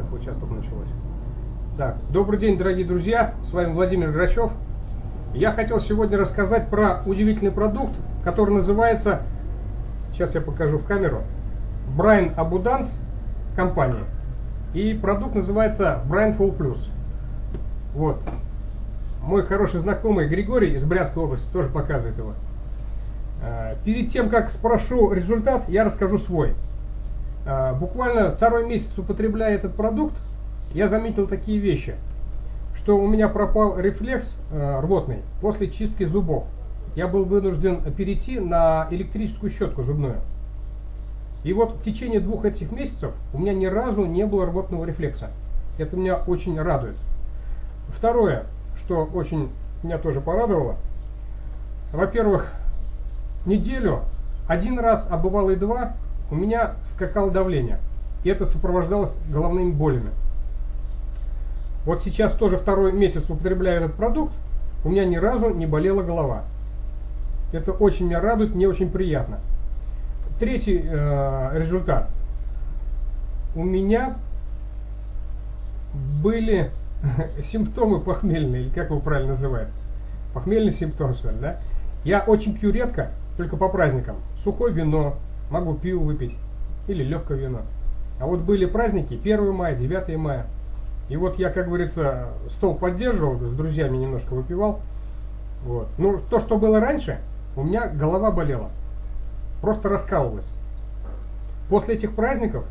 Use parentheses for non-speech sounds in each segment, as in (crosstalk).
Так, вот сейчас только началось. Так, добрый день, дорогие друзья, с вами Владимир Грачев. Я хотел сегодня рассказать про удивительный продукт, который называется, сейчас я покажу в камеру, Брайан Абуданс компания. И продукт называется Брайан Full Plus. Вот. Мой хороший знакомый Григорий из Брянской области тоже показывает его. А, перед тем, как спрошу результат, я расскажу свой. А, буквально второй месяц употребляя этот продукт, я заметил такие вещи, что у меня пропал рефлекс э, рвотный после чистки зубов. Я был вынужден перейти на электрическую щетку зубную. И вот в течение двух этих месяцев у меня ни разу не было рвотного рефлекса. Это меня очень радует. Второе, что очень меня тоже порадовало. Во-первых, неделю, один раз, а бывало и два, у меня скакало давление. И это сопровождалось головными болями. Вот сейчас тоже второй месяц употребляю этот продукт, у меня ни разу не болела голова. Это очень меня радует, мне очень приятно. Третий э, результат. У меня были (laughs) симптомы похмельные, или как его правильно называют? Похмельный симптом, что ли, да? Я очень пью редко, только по праздникам. Сухое вино, могу пиво выпить, или легкое вино. А вот были праздники 1 мая, 9 мая. И вот я, как говорится, стол поддерживал, с друзьями немножко выпивал. Вот. Ну, то, что было раньше, у меня голова болела. Просто раскалывалась. После этих праздников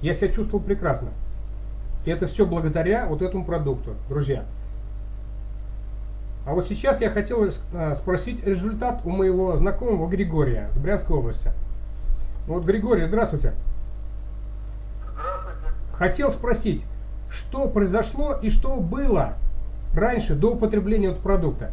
я себя чувствовал прекрасно. И это все благодаря вот этому продукту, друзья. А вот сейчас я хотел э, спросить результат у моего знакомого Григория с Брянской области. Вот, Григорий, здравствуйте. Здравствуйте. Хотел спросить, что произошло и что было раньше, до употребления этого продукта?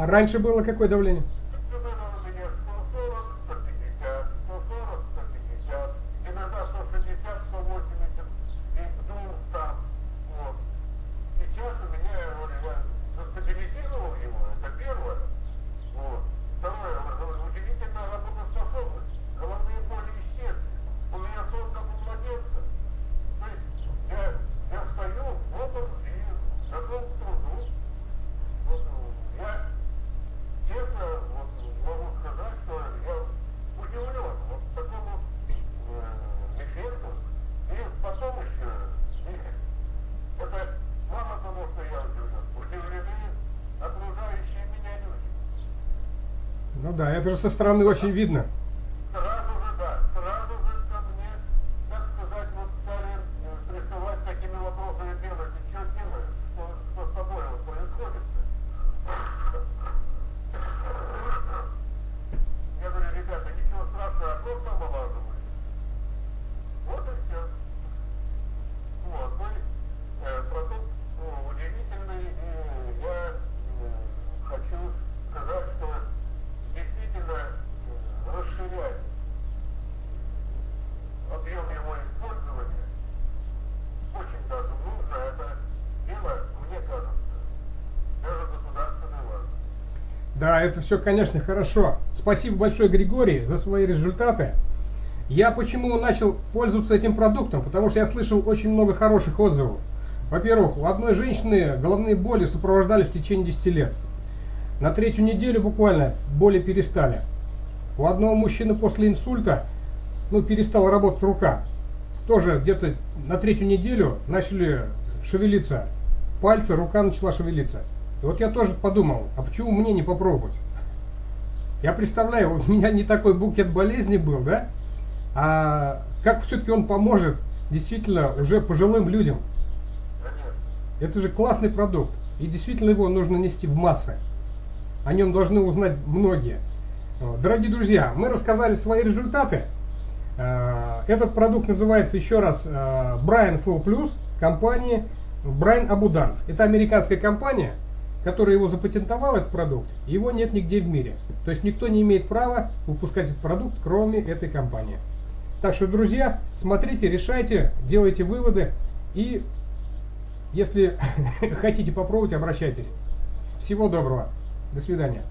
А раньше было какое давление? Было у меня 140, 150, 140, 150, иногда 160, 180. И, ну, да, это же со стороны очень видно. Сразу же, да, сразу же ко мне, так сказать, вот стали э, присылать такими вопросами делать, и что делаешь, что, что с тобой вот происходит. Я говорю, ребята, ничего страшного, а просто омолаживаю. Вот и все. Вот, ну, и, э, продукт ну, удивительный, и я э, хочу сказать, что действительно э, расширять объем его использования очень даже нужно. Это дело, мне кажется, даже государственной важно. Да, это все, конечно, хорошо. Спасибо большое, Григорий, за свои результаты. Я почему начал пользоваться этим продуктом? Потому что я слышал очень много хороших отзывов. Во-первых, у одной женщины головные боли сопровождали в течение 10 лет. На третью неделю буквально боли перестали. У одного мужчины после инсульта ну, перестала работать рука. Тоже где-то на третью неделю начали шевелиться пальцы, рука начала шевелиться. И вот я тоже подумал, а почему мне не попробовать? Я представляю, у меня не такой букет болезней был, да? А как все-таки он поможет действительно уже пожилым людям? Это же классный продукт. И действительно его нужно нести в массы. О нем должны узнать многие. Дорогие друзья, мы рассказали свои результаты. Э, Этот продукт называется еще раз э, Brian Flow Plus компании Brian Abundance. Это американская компания, которая его запатентовала, этот продукт. Его нет нигде в мире. То есть никто не имеет права выпускать этот продукт, кроме этой компании. Так что, друзья, смотрите, решайте, делайте выводы. И если (laughs) хотите попробовать, обращайтесь. Всего доброго. До свидания.